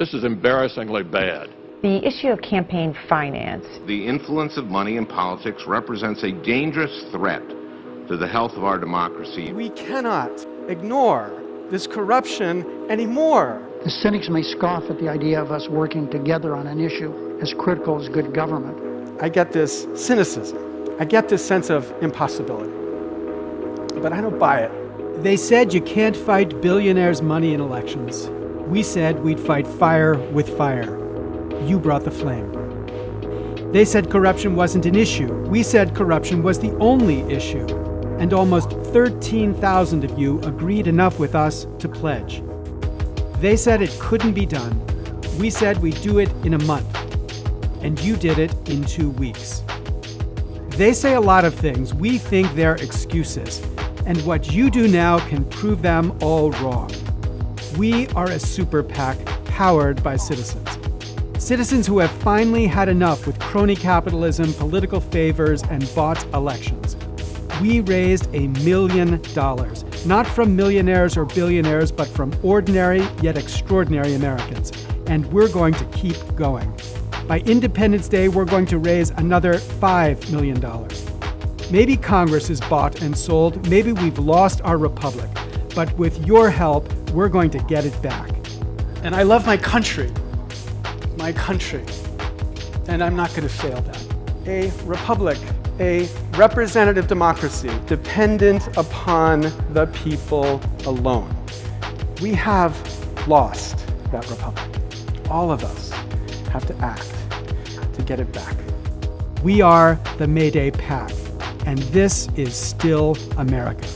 This is embarrassingly bad. The issue of campaign finance. The influence of money in politics represents a dangerous threat to the health of our democracy. We cannot ignore this corruption anymore. The cynics may scoff at the idea of us working together on an issue as critical as good government. I get this cynicism. I get this sense of impossibility. But I don't buy it. They said you can't fight billionaires' money in elections. We said we'd fight fire with fire. You brought the flame. They said corruption wasn't an issue. We said corruption was the only issue. And almost 13,000 of you agreed enough with us to pledge. They said it couldn't be done. We said we'd do it in a month. And you did it in two weeks. They say a lot of things. We think they're excuses. And what you do now can prove them all wrong. We are a super PAC powered by citizens. Citizens who have finally had enough with crony capitalism, political favors, and bought elections. We raised a million dollars, not from millionaires or billionaires, but from ordinary yet extraordinary Americans. And we're going to keep going. By Independence Day, we're going to raise another $5 million. Maybe Congress is bought and sold, maybe we've lost our republic, but with your help, we're going to get it back. And I love my country, my country, and I'm not going to fail that. A republic, a representative democracy dependent upon the people alone. We have lost that republic. All of us have to act to get it back. We are the Mayday PAC, and this is still America.